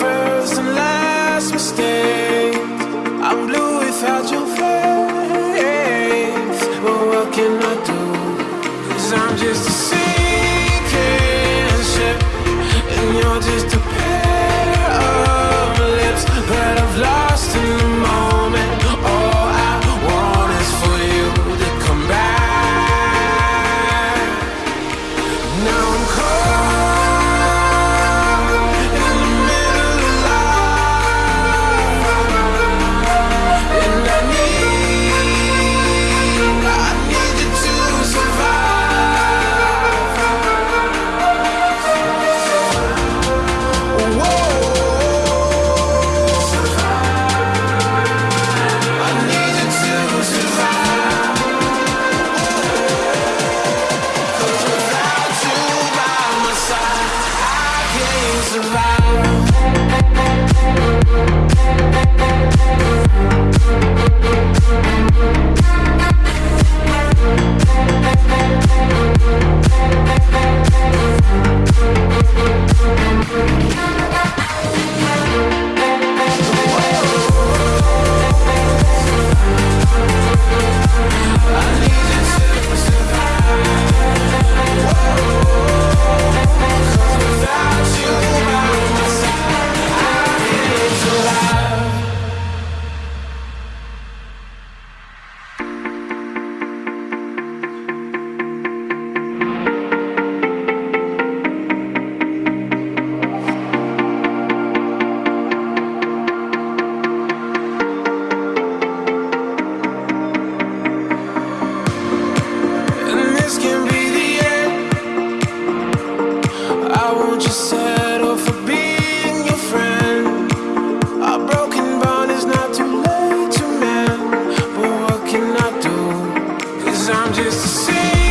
first and last mistake. I'm blue without your face. But what can I do? i I'm just a sinking ship, and you're just a And I'm just a sinner.